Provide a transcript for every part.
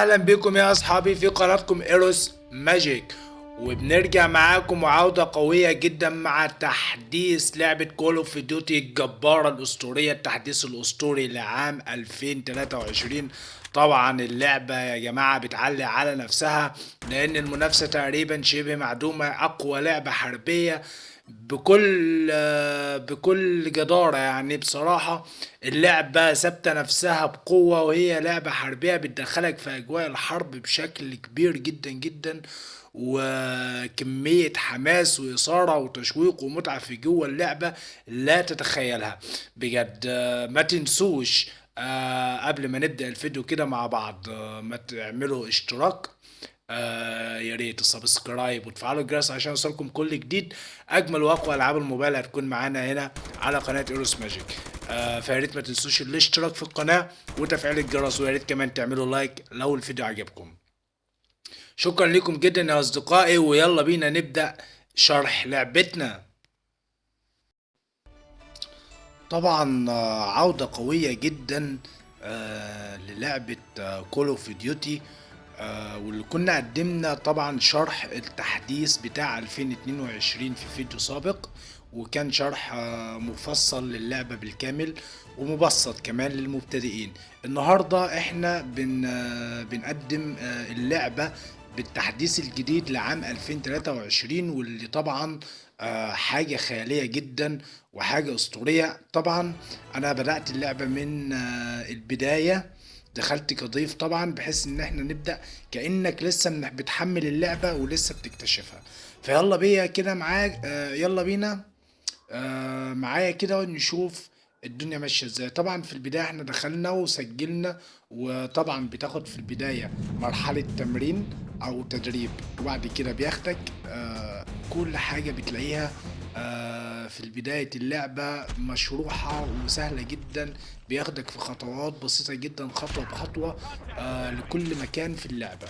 أهلا بكم يا أصحابي في قناتكم Eros Magic وبنرجع معاكم وعودة قوية جدا مع تحديث لعبة Call of Duty الجبارة الأسطورية التحديث الأسطوري لعام 2023 طبعا اللعبة يا جماعة بتعلي على نفسها لأن المنافسة تقريبا شبه معدومة أقوى لعبة حربية بكل بكل جدارة يعني. بصراحة اللعبة ثابتة نفسها بقوة وهي لعبة حربية بتدخلك في أجواء الحرب بشكل كبير جدا جدا. وكمية حماس وإثارة وتشويق ومتعة في جوه اللعبة لا تتخيلها. بجد ما تنسوش آه، قبل ما نبدأ الفيديو كده مع بعض آه، ما تعملوا اشتراك آه يا ريت السبسكرايب وتفعلوا الجرس عشان يوصلكم كل جديد. أجمل وأقوى ألعاب الموبايل هتكون معانا هنا على قناة Eros Magic آه فيا ريت ما تنسوش الاشتراك في القناة وتفعيل الجرس ويا ريت كمان تعملوا لايك لو الفيديو عجبكم. شكرا لكم جدا يا أصدقائي ويلا بينا نبدأ شرح لعبتنا. طبعا آه، عودة قوية جدا آه، للعبة Call of Duty واللي كنا قدمنا طبعا شرح التحديث بتاع 2022 في فيديو سابق وكان شرح آه، مفصل للعبة بالكامل ومبسط كمان للمبتدئين. النهاردة إحنا بن بنقدم اللعبة بالتحديث الجديد لعام 2023 واللي طبعا آه، حاجة خيالية جدا وحاجة أسطورية. طبعا أنا بدأت اللعبة من آه، البداية. دخلت كضيف طبعا بحيث إن إحنا نبدأ كأنك لسه بتحمل اللعبة ولسه بتكتشفها. فيلا بيا كده معاك آه، يلا بينا معايا كده نشوف الدنيا ماشية إزاي. طبعا في البداية إحنا دخلنا وسجلنا وطبعا بتاخد في البداية مرحلة تمرين أو تدريب وبعد كده بياخدك آه، كل حاجة بتلاقيها آه، في بداية اللعبة مشروحة وسهلة جدا بياخدك في خطوات بسيطة جدا خطوة بخطوة آه، لكل مكان في اللعبة.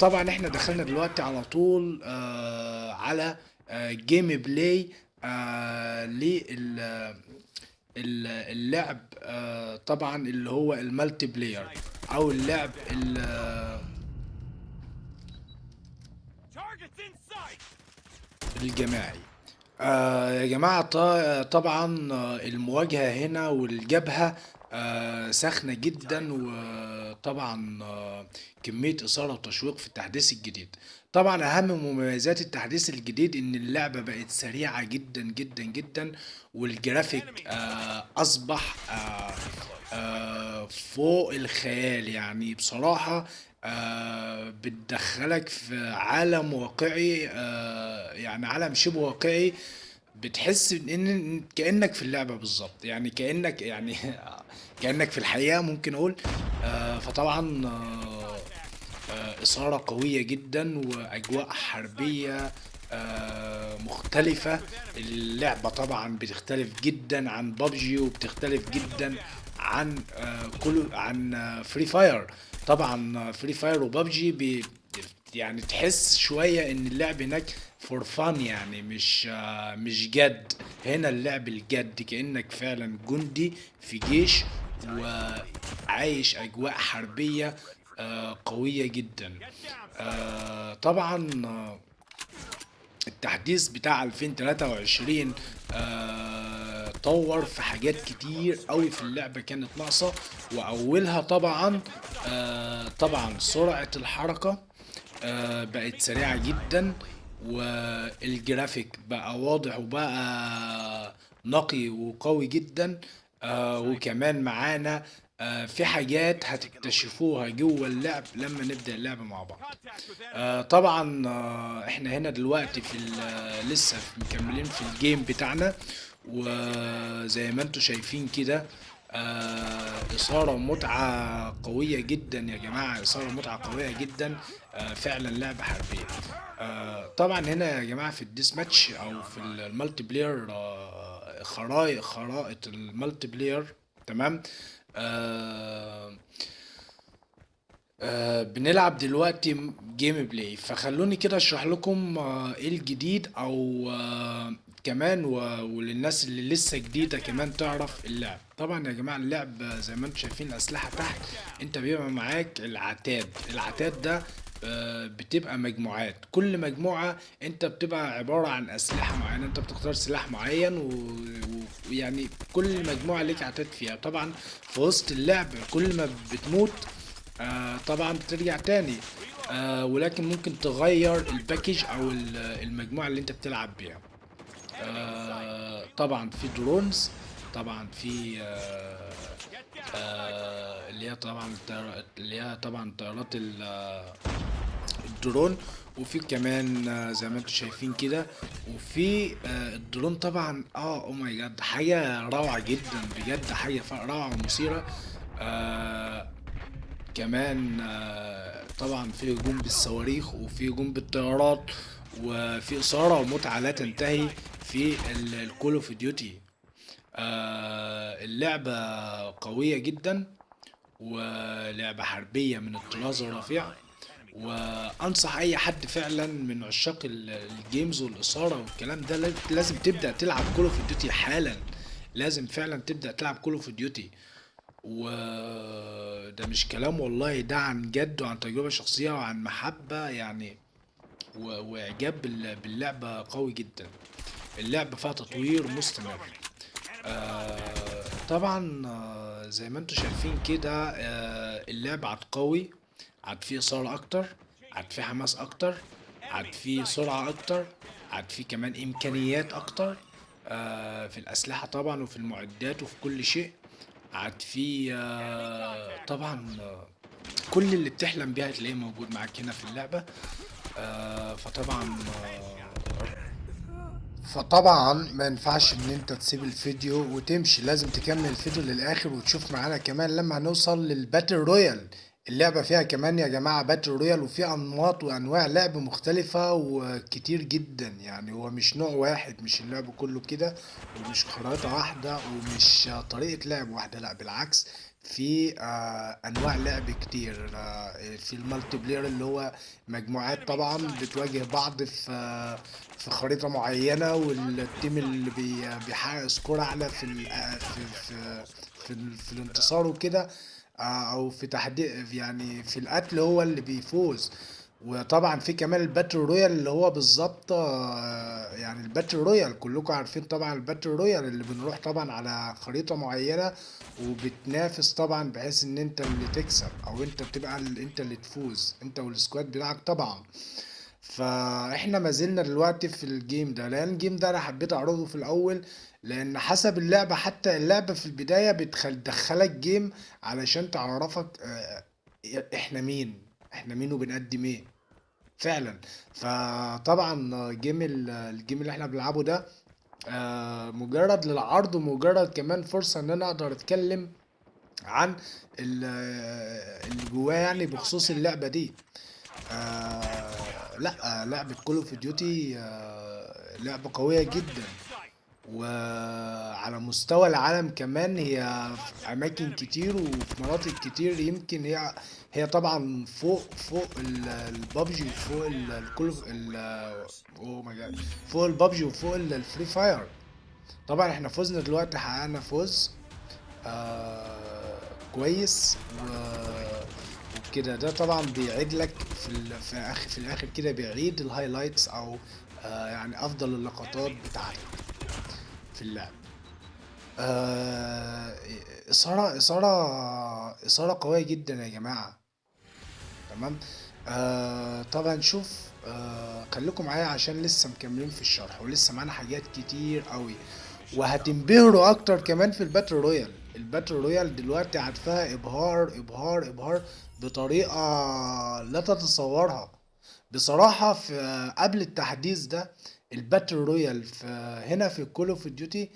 طبعا إحنا دخلنا دلوقتي على طول على gameplay لل اللعب آه، طبعا اللي هو ال multiplayer أو اللعب! الجماعي آه يا جماعة طبعا آه، المواجهة هنا والجبهة آه سخنة جدا وطبعا آه كمية إثارة وتشويق في التحديث الجديد. طبعا أهم مميزات التحديث الجديد إن اللعبة بقت سريعة جدا جدا جدا والجرافيك آه أصبح فوق الخيال. يعني بصراحة بتدخلك في عالم واقعي يعني عالم شبه واقعي. بتحس إن كأنك في اللعبة بالظبط. يعني كأنك يعني كأنك في الحقيقة ممكن أقول آه فطبعا آه آه إثارة قوية جدا وأجواء حربية آه مختلفة. اللعبة طبعا بتختلف جدا عن بابجي وبتختلف جدا عن كل عن Free Fire طبعا Free Fire و PUBG يعني تحس شوية إن اللعب هناك فور فان يعني مش آه مش جد. هنا اللعب الجد كأنك فعلا جندي في جيش وعايش أجواء حربية آه قوية جدا. آه طبعا التحديث بتاع 2023 آه طور في حاجات كتير قوي في اللعبة كانت ناقصة. وأولها طبعا طبعا سرعة الحركة. آه بقت سريعة جدا والجرافيك بقى واضح وبقى نقي وقوي جدا. آه وكمان معانا آه في حاجات هتكتشفوها جوه اللعب لما نبدأ اللعبة مع بعض. آه طبعا آه إحنا هنا دلوقتي في لسه مكملين في الجيم بتاعنا. وزي ما أنتم شايفين كده آه إثارة ومتعة قوية جدا يا جماعة إثارة ومتعة قوية جدا آه فعلا لعبة حربية. آه طبعا هنا يا جماعة في ال deathmatch أو في ال multiplayer آه خرائط خرائط ال multiplayer تمام؟ آه آه بنلعب دلوقتي gameplay فخلوني كده أشرح لكم آه إيه الجديد أو آه كمان و... وللناس اللي لسه جديدة كمان تعرف اللعب. طبعا يا جماعة اللعب زي ما أنتم شايفين الأسلحة تحت انت بيبقى معاك العتاد. العتاد ده آه، بتبقى مجموعات. كل مجموعة انت بتبقى عبارة عن أسلحة معينة انت بتختار سلاح معين ويعني كل مجموعة ليك عتاد فيها. طبعا في وسط اللعب كل ما بتموت آه طبعا بترجع تاني. آه ولكن ممكن تغير الباكج أو ال- المجموعة اللي انت بتلعب بيها. آه طبعا في drones طبعا في آه آه اللي هي طبعا اللي هي طبعا طيارات ال- الدرون وفي كمان زي ما أنتم شايفين كده وفي الدرون طبعا آه oh my God حاجة روعة جدا بجد حاجة روعة ومثيرة. كمان طبعا في هجوم بالصواريخ وفي هجوم بالطيارات وفي إثارة ومتعة لا تنتهي في ال Call of Duty اللعبة قوية جدا ولعبة حربية من الطراز الرفيع. وأنصح أي حد فعلا من عشاق ال- ال games والإثارة والكلام ده لاز- لازم تبدأ تلعب Call of Duty حالا. لازم فعلا تبدأ تلعب Call of Duty وده مش كلام والله ده عن جد وعن تجربة شخصية وعن محبة يعني و- وإعجاب بال- باللعبة قوي جدا. اللعبة فيها تطوير مستمر. آه طبعا آه زي ما أنتم شايفين كده آه اللعبة عاد قوي عاد فيه إثارة أكتر عاد فيه حماس أكتر عاد فيه سرعة أكتر عاد فيه كمان إمكانيات أكتر. آه في الأسلحة طبعا وفي المعدات وفي كل شيء عاد فيه آه طبعا آه كل اللي بتحلم بيها هتلاقيه موجود معاك هنا في اللعبة. آه فطبعا آه فطبعا ما ينفعش إن أنت تسيب الفيديو وتمشي لازم تكمل الفيديو للآخر وتشوف معانا كمان لما هنوصل لل battle royale. اللعبة فيها كمان يا جماعة battle royale وفي أنماط وأنواع لعب مختلفة وكتير جدا. يعني هو مش نوع واحد مش اللعب كله كده ومش خريطة واحدة ومش طريقة لعب واحدة لا بالعكس. في آه أنواع لعب كتير آه في ال multiplayer اللي هو مجموعات طبعا بتواجه بعض في آه في خريطة معينة وال team اللي بي بيحقق score أعلى في ال في في في, في الانتصار وكده آه، أو في تحديد يعني في القتل هو اللي بيفوز. وطبعا في كمان ال battle royale اللي هو بالظبط آه، يعني ال battle royale كلكم عارفين طبعا ال battle royale اللي بنروح طبعا على خريطة معينة وبتنافس طبعا بحيث إن أنت اللي تكسب أو أنت بتبقى أنت اللي تفوز أنت وال squad بتاعك طبعا. فإحنا ما زلنا دلوقتي في ال game ده لأن ال game ده أنا حبيت أعرضه في الأول لأن حسب اللعبة حتى اللعبة في البداية بتدخلك game علشان تعرفك آه، إحنا مين إحنا مين وبنقدم إيه. فعلا. فطبعا game ال- ال game اللي إحنا بنلعبه ده آه، مجرد للعرض ومجرد كمان فرصة إن أنا أقدر أتكلم عن ال- اللي جواه يعني بخصوص اللعبة دي. آه لا آه، لعبة Call of Duty لعبة قوية جدا. وعلى مستوى العالم كمان هي في أماكن كتير وفي مناطق كتير يمكن هي هي طبعا فوق فوق البابجي وفوق الكل oh my God فوق البابجي وفوق ال Free Fire. طبعا إحنا فزنا دلوقتي حققنا فوز آه كويس وكده. ده طبعا بيعيد لك في. في آخر في الآخر كده بيعيد ال highlights أو آه يعني أفضل اللقطات بتاعتك في اللعب. آه إثارة إثارة إثارة قوية جدا يا جماعة. تمام؟ آه طبعا شوف آه خليكم معايا عشان لسه مكملين في الشرح ولسه معانا حاجات كتير قوي. وهتنبهروا أكتر كمان في ال battle royale. ال battle royale دلوقتي عاد فيها إبهار إبهار إبهار بطريقة لا تتصورها. بصراحة في قبل التحديث ده ال battle royale في هنا في Call of Duty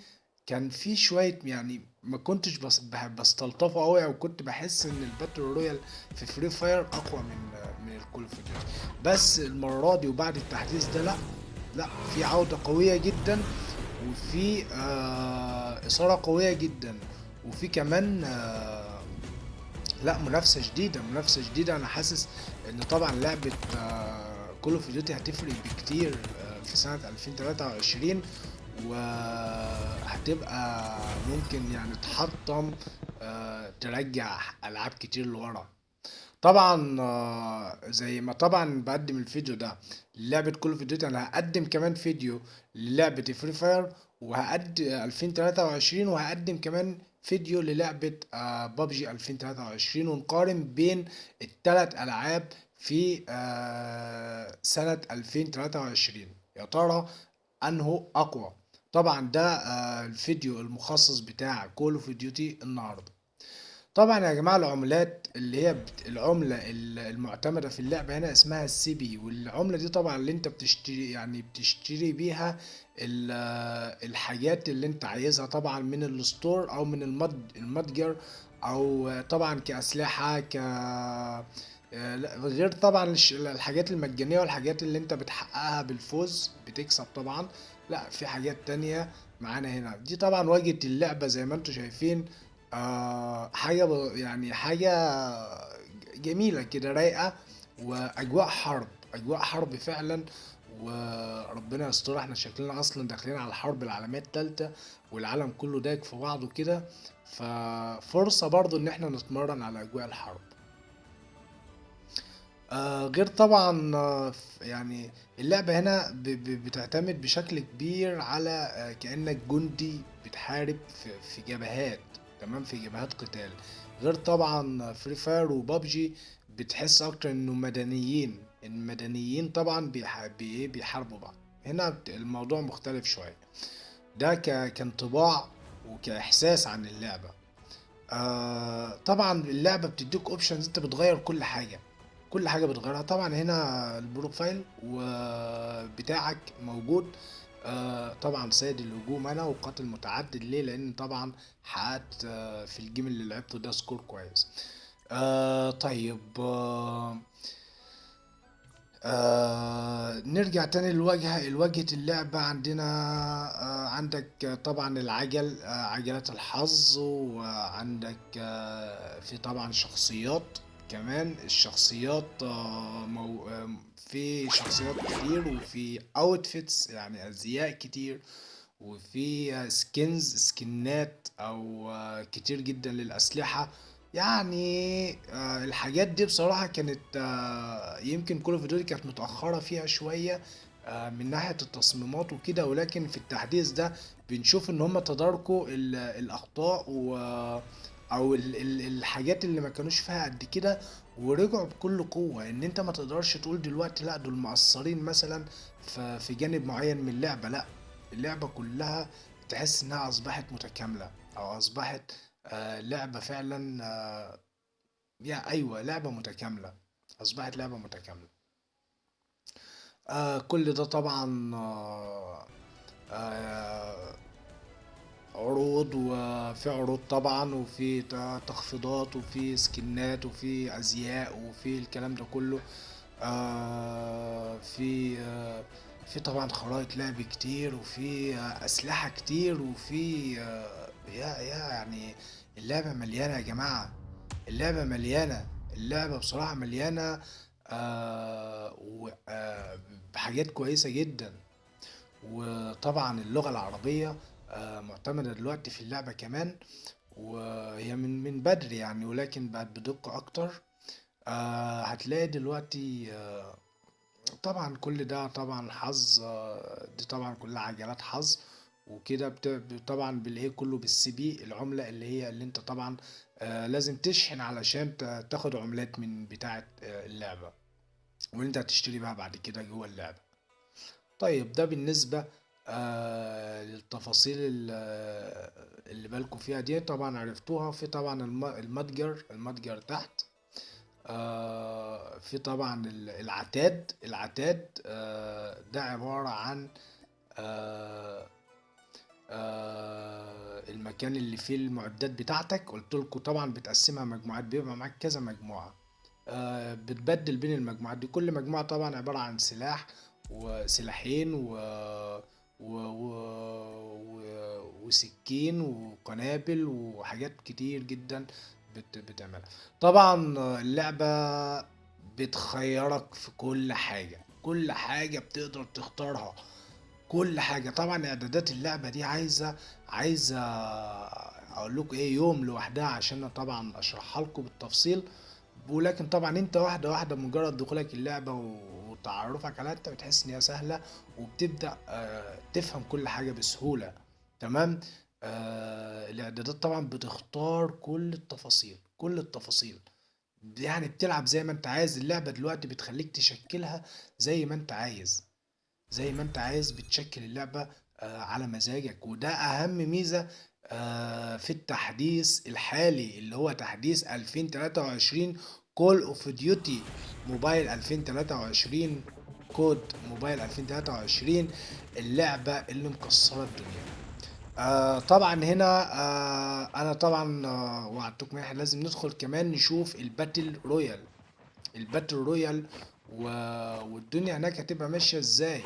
كان في شوية يعني ما كنتش بس بستلطفه قوي أو كنت بحس إن ال battle royale في Free Fire أقوى من من ال Call of بس المرة دي وبعد التحديث ده لأ لأ في عودة قوية جدا وفي آه إثارة قوية جدا وفي كمان آه لأ منافسة جديدة منافسة جديدة. أنا حاسس إن طبعا لعبة Call of Duty هتفرق بكتير آه، في سنة 2023 وهتبقى ممكن يعني تحطم آه، ترجع ألعاب كتير لورا. طبعا آه، زي ما طبعا بقدم الفيديو ده للعبة Call of Duty أنا هقدم كمان فيديو للعبة Free Fire وهقدم 2023 وهقدم كمان فيديو للعبة بابجي 2023 ونقارن بين التلات ألعاب في آه، سنة 2023 يا ترى أنه أقوى؟ طبعا ده آه، الفيديو المخصص بتاع Call of Duty النهارده. طبعا يا جماعة العملات اللي هي بت... العملة ال- المعتمدة في اللعبة هنا اسمها ال CP والعملة دي طبعا اللي انت بتشتري يعني بتشتري بيها ال- الحاجات اللي انت عايزها طبعا من ال store أو من المد المتجر أو طبعا كأسلحة ك غير طبعا الحاجات المجانية والحاجات اللي انت بتحققها بالفوز بتكسب طبعا. لا في حاجات تانية معانا هنا. دي طبعا واجهة اللعبة زي ما أنتم شايفين آه حاجة يعني حاجة جميلة كده رايقة وأجواء حرب أجواء حرب فعلا. وربنا يستر إحنا شكلنا أصلا داخلين على الحرب العالمية التالتة والعالم كله دايك في بعضه كده. ففرصة برضو إن إحنا نتمرن على أجواء الحرب. آه غير طبعا آه يعني اللعبة هنا ب- ب- بتعتمد بشكل كبير على آه كأنك جندي بتحارب في, في جبهات تمام؟ في جبهات قتال. غير طبعا Free Fire و PUBG بتحس أكتر إنه مدنيين المدنيين طبعا بيح- بي- بيحاربوا بعض. هنا الموضوع مختلف شوية. ده كانطباع وكإحساس عن اللعبة. آه طبعا اللعبة بتديك options أنت بتغير كل حاجة. كل حاجة بتغيرها. طبعا هنا ال profile وبتاعك موجود. آه طبعا سيد الهجوم أنا وقاتل متعدد. ليه؟ لأن طبعا حققت آه في ال game اللي لعبته ده score كويس. آه طيب آه نرجع تاني للواجهة الواجهة اللعبة عندنا. آه عندك طبعا العجل آه عجلات الحظ وعندك آه في طبعا شخصيات. كمان الشخصيات آه مو آه في شخصيات كتير وفي outfits يعني أزياء كتير وفي skins سكنات أو آه، كتير جدا للأسلحة. يعني آه، الحاجات دي بصراحة كانت آه، يمكن Call Duty كانت متأخرة فيها شوية آه، من ناحية التصميمات وكده. ولكن في التحديث ده بنشوف إن هم تداركوا ال- الأخطاء و أو ال- ال- الحاجات اللي ما كانوش فيها قد كده ورجعوا بكل قوة. إن أنت ما تقدرش تقول دلوقتي لأ دول مقصرين مثلا في جانب معين من اللعبة. لأ اللعبة كلها تحس إنها أصبحت متكاملة أو أصبحت آه لعبة فعلا آه يا أيوه لعبة متكاملة. أصبحت لعبة متكاملة. آه كل ده طبعا آه آه عروض وفي عروض طبعا وفي تخفيضات وفي سكنات وفي أزياء وفي الكلام ده كله. آه في آه في طبعا خرائط لعب كتير وفي أسلحة كتير وفي آه يا يا يعني اللعبة مليانة يا اللعبة بصراحة مليانة. آه و- آه بحاجات كويسة جدا. وطبعا اللغة العربية آه، معتمدة دلوقتي في اللعبة كمان وهي من من بدري يعني ولكن بقت بدقة أكتر. آه، هتلاقي دلوقتي آه، طبعا كل ده طبعا حظ آه، دي طبعا كلها عجلات حظ وكده طبعا بالايه كله بالسي بي العملة اللي هي اللي انت طبعا آه، لازم تشحن علشان تا- تاخد عملات من بتاعة آه، اللعبة. واللي انت هتشتري بقى بعد كده جوه اللعبة. طيب ده بالنسبة آه للتفاصيل ال- آه، اللي بالكم فيها دي طبعا عرفتوها. في طبعا الم- المتجر المتجر تحت. آه في طبعا ال- العتاد. العتاد آه ده عبارة عن المكان اللي فيه المعدات بتاعتك. قلت لكم طبعا بتقسمها مجموعات بيبقى معاك كذا مجموعة. بتبدل بين المجموعات دي. كل مجموعة طبعا عبارة عن سلاح وسلاحين و... و... و... و... وسكين وقنابل وحاجات كتير جدا بت... بتعملها. طبعا اللعبة بتخيرك في كل حاجة. كل حاجة بتقدر تختارها. كل حاجة. طبعا إعدادات اللعبة دي عايزة عايزة أقول لكم إيه يوم لوحدها عشان طبعا أشرحها لكم بالتفصيل. ولكن طبعا أنت واحدة واحدة مجرد دخولك اللعبة وتعرفك عليها انت بتحس ان هي سهلة وبتبدأ آه، تفهم كل حاجة بسهولة. تمام؟ آه الاعدادات طبعا بتختار كل التفاصيل كل التفاصيل. يعني بتلعب زي ما انت عايز اللعبة دلوقتي بتخليك تشكلها زي ما انت عايز زي ما انت عايز بتشكل اللعبة آه، على مزاجك. وده أهم ميزة آه، في التحديث الحالي اللي هو تحديث 2023 Call of Duty Mobile 2023 COD Mobile 2023 اللعبة اللي مكسرة الدنيا. آه طبعا هنا آه أنا طبعا آه وعدتكم إحنا لازم ندخل كمان نشوف ال battle royale ال battle royale و... والدنيا هناك هتبقى ماشية إزاي.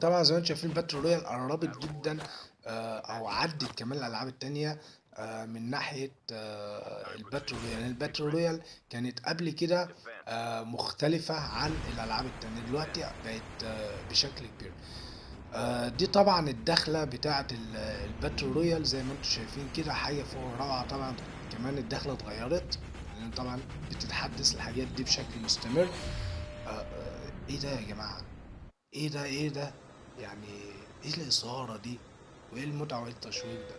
طبعا زي ما أنتم شايفين ال battle royale قربت جدا آه أو عدت كمان الألعاب التانية. من ناحية آه ال battle royale. ال battle royale كانت قبل كده آه مختلفة عن الألعاب التانية. دلوقتي بقت آه بشكل كبير. آه، دي طبعا الدخلة بتاعة ال- ال battle royale زي ما أنتم شايفين كده حاجة فوق الروعة. طبعا كمان الدخلة اتغيرت لأن طبعا بتتحدث الحاجات دي بشكل مستمر. آه، آه، إيه ده يا جماعة؟ إيه ده إيه ده؟ يعني إيه الإثارة دي؟ وإيه المتعة وإيه التشويق ده؟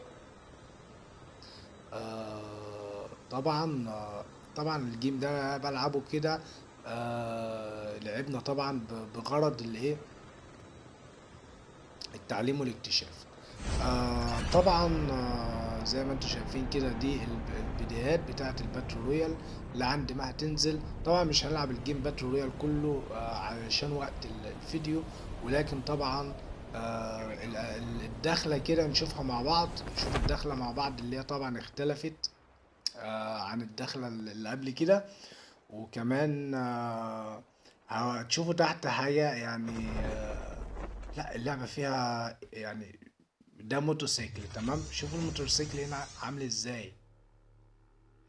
آه، طبعا آه، طبعا الجيم ده بلعبه كده آه، لعبنا طبعا بغرض الإيه؟ التعليم والاكتشاف. طبعا زي ما أنتم شايفين كده دي الب- البدايات بتاعة ال battle royale اللي عند ما هتنزل. طبعا مش هنلعب ال game battle royale كله علشان وقت ال- الفيديو ولكن طبعا آه ال- ال- الدخلة كده نشوفها مع بعض. نشوف الدخلة مع بعض اللي هي طبعا اختلفت آه عن الدخلة اللي قبل كده. وكمان آه هتشوفوا تحت حاجة يعني آه لا اللعبة فيها يعني ده موتوسيكل تمام؟ شوفوا الموتوسيكل هنا عامل إزاي.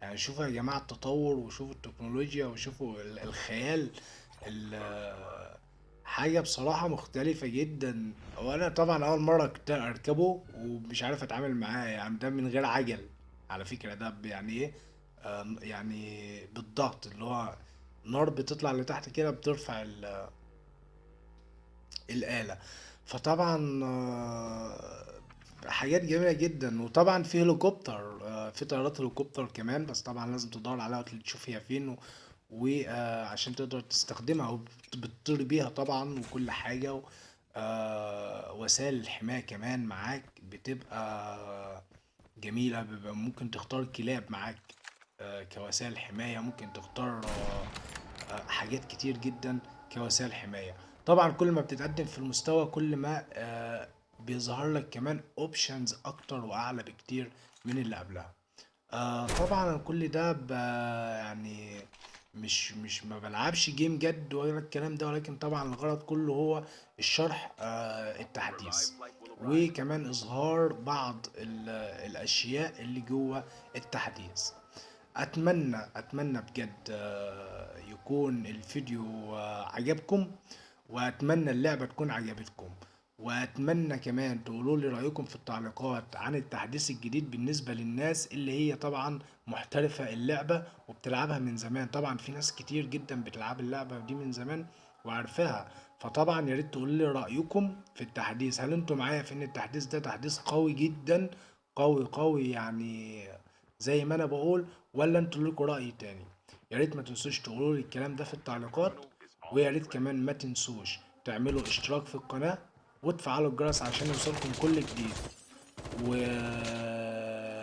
يعني شوفوا يا جماعة التطور وشوفوا التكنولوجيا وشوفوا ال- الخيال ال- حاجة بصراحة مختلفة جدا. وأنا طبعا أول مرة كنت أركبه ومش عارف أتعامل معاه يعني ده من غير عجل على فكرة. ده يعني آه، يعني بالضغط اللي هو نار بتطلع لتحت كده بترفع ال الآلة. فطبعا آه، حاجات جميلة جدا. وطبعا في هليكوبتر آه، في طيارات هليكوبتر كمان بس طبعا لازم تدور عليها وتشوف هي فين. وعشان تقدر تستخدمها وبتطير بيها طبعا وكل حاجة آه، وسائل الحماية كمان معاك بتبقى جميلة بيبقى ممكن تختار كلاب معاك آه، كوسائل حماية ممكن تختار آه، آه، حاجات كتير جدا كوسائل حماية. طبعا كل ما بتتقدم في المستوى كل ما آه، بيظهر لك كمان options أكتر وأعلى بكتير من اللي قبلها. آه طبعا كل ده يعني مش مش ما بلعبش game جد ولا الكلام ده ولكن طبعا الغرض كله هو الشرح آه التحديث. وكمان إظهار بعض ال- الأشياء اللي جوه التحديث. أتمنى أتمنى بجد آه، يكون الفيديو آه، عجبكم وأتمنى اللعبة تكون عجبتكم. وأتمنى كمان تقولوا لي رأيكم في التعليقات عن التحديث الجديد بالنسبة للناس اللي هي طبعا محترفة اللعبة وبتلعبها من زمان. طبعا في ناس كتير جدا بتلعب اللعبة دي من زمان وعارفاها. فطبعا يا ريت تقولوا لي رأيكم في التحديث. هل أنتوا معايا في إن التحديث ده تحديث قوي جدا؟ قوي قوي يعني زي ما أنا بقول ولا أنتوا لكم رأي تاني؟ يا ريت ما تنسوش تقولوا لي الكلام ده في التعليقات ويا ريت كمان ما تنسوش تعملوا اشتراك في القناة وتفعلوا الجرس عشان يوصلكم كل جديد. وما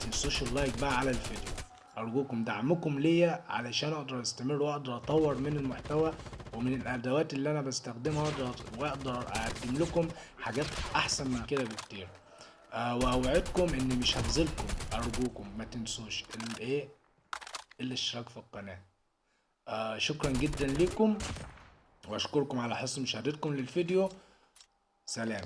تنسوش ال like بقى على الفيديو. أرجوكم دعمكم ليا علشان أقدر أستمر وأقدر أطور من المحتوى ومن الأدوات اللي أنا بستخدمها وأقدر أقدم لكم حاجات أحسن من كده بكتير. آه وأوعدكم اني مش هخذلكم أرجوكم ما تنسوش الايه الاشتراك في القناة. آه شكرا جدا لكم وأشكركم على حسن مشاهدتكم للفيديو. سلام.